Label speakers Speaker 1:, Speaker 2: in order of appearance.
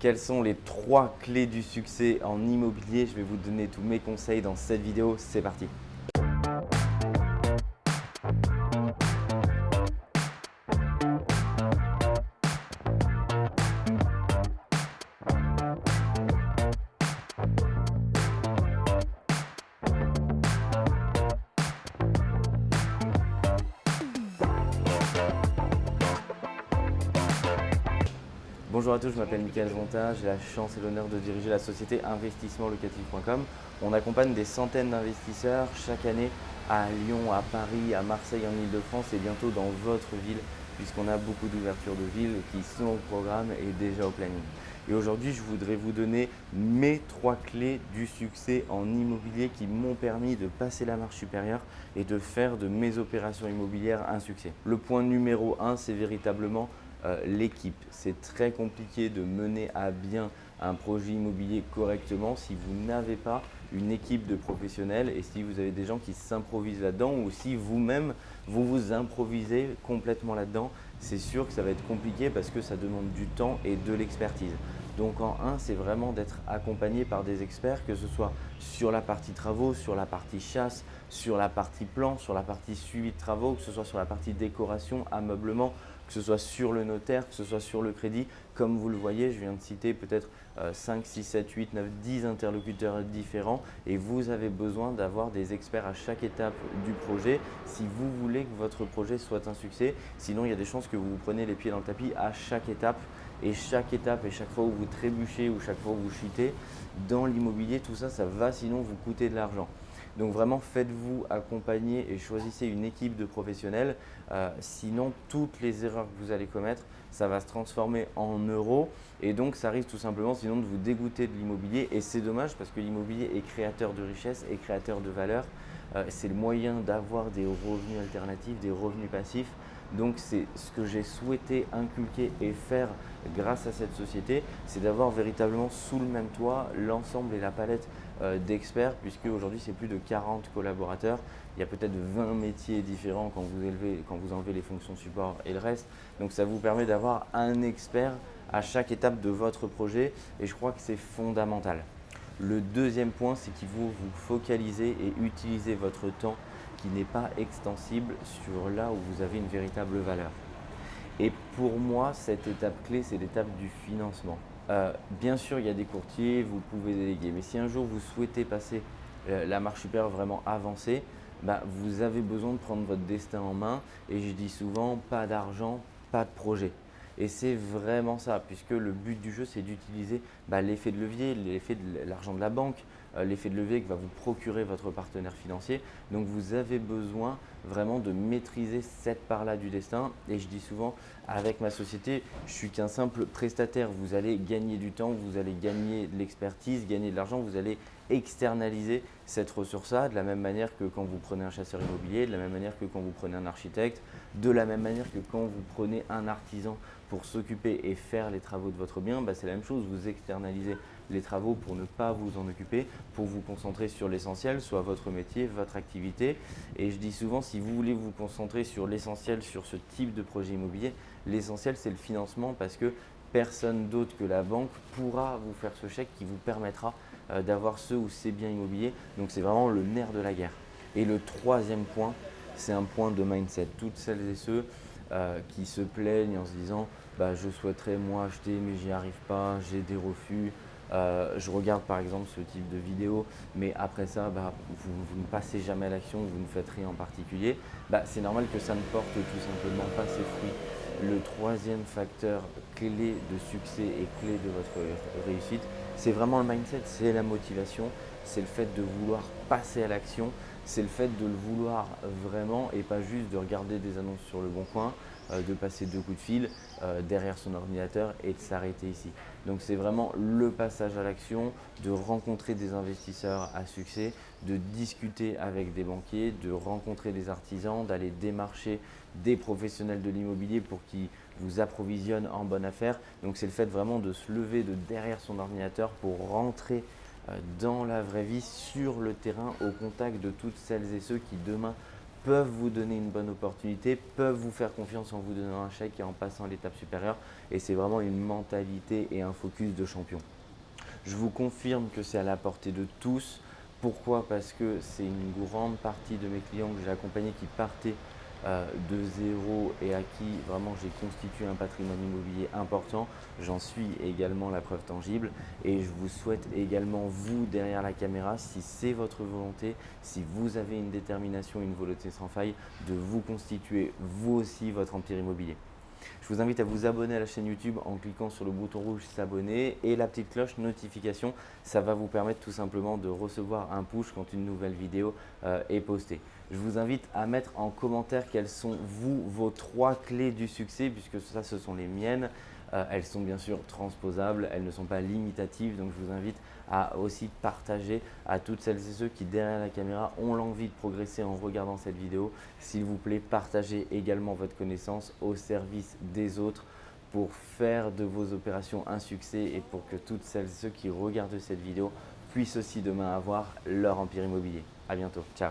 Speaker 1: Quelles sont les trois clés du succès en immobilier? Je vais vous donner tous mes conseils dans cette vidéo. C'est parti Bonjour à tous, je m'appelle Michael Zonta, j'ai la chance et l'honneur de diriger la société investissementlocatif.com. On accompagne des centaines d'investisseurs chaque année à Lyon, à Paris, à Marseille, en Ile-de-France et bientôt dans votre ville puisqu'on a beaucoup d'ouvertures de villes qui sont au programme et déjà au planning. Et aujourd'hui, je voudrais vous donner mes trois clés du succès en immobilier qui m'ont permis de passer la marche supérieure et de faire de mes opérations immobilières un succès. Le point numéro un, c'est véritablement euh, l'équipe. C'est très compliqué de mener à bien un projet immobilier correctement si vous n'avez pas une équipe de professionnels et si vous avez des gens qui s'improvisent là-dedans ou si vous-même vous vous improvisez complètement là-dedans, c'est sûr que ça va être compliqué parce que ça demande du temps et de l'expertise. Donc en un, c'est vraiment d'être accompagné par des experts, que ce soit sur la partie travaux, sur la partie chasse, sur la partie plan, sur la partie suivi de travaux, que ce soit sur la partie décoration, ameublement, que ce soit sur le notaire, que ce soit sur le crédit. Comme vous le voyez, je viens de citer peut-être 5, 6, 7, 8, 9, 10 interlocuteurs différents et vous avez besoin d'avoir des experts à chaque étape du projet si vous voulez que votre projet soit un succès. Sinon, il y a des chances que vous vous prenez les pieds dans le tapis à chaque étape et chaque étape et chaque fois où vous trébuchez ou chaque fois où vous chutez, dans l'immobilier, tout ça, ça va sinon vous coûter de l'argent. Donc vraiment, faites-vous accompagner et choisissez une équipe de professionnels. Euh, sinon, toutes les erreurs que vous allez commettre, ça va se transformer en euros et donc ça risque tout simplement sinon de vous dégoûter de l'immobilier et c'est dommage parce que l'immobilier est créateur de richesse et créateur de valeur. Euh, c'est le moyen d'avoir des revenus alternatifs, des revenus passifs. Donc c'est ce que j'ai souhaité inculquer et faire grâce à cette société, c'est d'avoir véritablement sous le même toit l'ensemble et la palette euh, d'experts puisque aujourd'hui c'est plus de 40 collaborateurs. Il y a peut-être 20 métiers différents quand vous, élevez, quand vous enlevez les fonctions support et le reste. Donc ça vous permet d'avoir un expert à chaque étape de votre projet et je crois que c'est fondamental. Le deuxième point, c'est qu'il faut vous focaliser et utiliser votre temps qui n'est pas extensible sur là où vous avez une véritable valeur. Et pour moi, cette étape clé, c'est l'étape du financement. Euh, bien sûr, il y a des courtiers, vous pouvez déléguer, mais si un jour vous souhaitez passer euh, la marche supérieure vraiment avancée, bah, vous avez besoin de prendre votre destin en main. Et je dis souvent, pas d'argent, pas de projet. Et c'est vraiment ça, puisque le but du jeu, c'est d'utiliser bah, l'effet de levier, l'effet de l'argent de la banque, euh, l'effet de levier que va vous procurer votre partenaire financier. Donc vous avez besoin vraiment de maîtriser cette part-là du destin. Et je dis souvent, avec ma société, je suis qu'un simple prestataire. Vous allez gagner du temps, vous allez gagner de l'expertise, gagner de l'argent, vous allez externaliser cette ressource-là de la même manière que quand vous prenez un chasseur immobilier, de la même manière que quand vous prenez un architecte, de la même manière que quand vous prenez un artisan pour s'occuper et faire les travaux de votre bien, bah, c'est la même chose, vous externalisez les travaux pour ne pas vous en occuper, pour vous concentrer sur l'essentiel, soit votre métier, votre activité. Et je dis souvent, si vous voulez vous concentrer sur l'essentiel, sur ce type de projet immobilier, l'essentiel c'est le financement parce que personne d'autre que la banque pourra vous faire ce chèque qui vous permettra euh, d'avoir ce ou ces biens immobiliers. Donc c'est vraiment le nerf de la guerre. Et le troisième point, c'est un point de mindset. Toutes celles et ceux euh, qui se plaignent en se disant bah, je souhaiterais moi acheter mais j'y arrive pas, j'ai des refus, euh, je regarde par exemple ce type de vidéo, mais après ça, bah, vous, ne passez jamais à l'action, vous ne faites rien en particulier, bah, c'est normal que ça ne porte tout simplement pas ses fruits. Le troisième facteur clé de succès et clé de votre réussite, c'est vraiment le mindset, c'est la motivation, c'est le fait de vouloir passer à l'action, c'est le fait de le vouloir vraiment et pas juste de regarder des annonces sur le bon coin, de passer deux coups de fil euh, derrière son ordinateur et de s'arrêter ici. Donc c'est vraiment le passage à l'action, de rencontrer des investisseurs à succès, de discuter avec des banquiers, de rencontrer des artisans, d'aller démarcher des professionnels de l'immobilier pour qu'ils vous approvisionnent en bonne affaire. Donc c'est le fait vraiment de se lever de derrière son ordinateur pour rentrer euh, dans la vraie vie, sur le terrain, au contact de toutes celles et ceux qui demain peuvent vous donner une bonne opportunité, peuvent vous faire confiance en vous donnant un chèque et en passant à l'étape supérieure. Et c'est vraiment une mentalité et un focus de champion. Je vous confirme que c'est à la portée de tous. Pourquoi? Parce que c'est une grande partie de mes clients que j'ai accompagnés qui partaient de zéro et à qui vraiment j'ai constitué un patrimoine immobilier important. J'en suis également la preuve tangible et je vous souhaite également vous derrière la caméra, si c'est votre volonté, si vous avez une détermination, une volonté sans faille, de vous constituer vous aussi votre empire immobilier. Je vous invite à vous abonner à la chaîne YouTube en cliquant sur le bouton rouge s'abonner et la petite cloche notification. Ça va vous permettre tout simplement de recevoir un push quand une nouvelle vidéo euh, est postée. Je vous invite à mettre en commentaire quelles sont vous vos trois clés du succès puisque ça ce sont les miennes. Euh, elles sont bien sûr transposables, elles ne sont pas limitatives, donc je vous invite à aussi partager à toutes celles et ceux qui derrière la caméra ont l'envie de progresser en regardant cette vidéo. S'il vous plaît, partagez également votre connaissance au service des autres pour faire de vos opérations un succès et pour que toutes celles et ceux qui regardent cette vidéo puissent aussi demain avoir leur empire immobilier. À bientôt. Ciao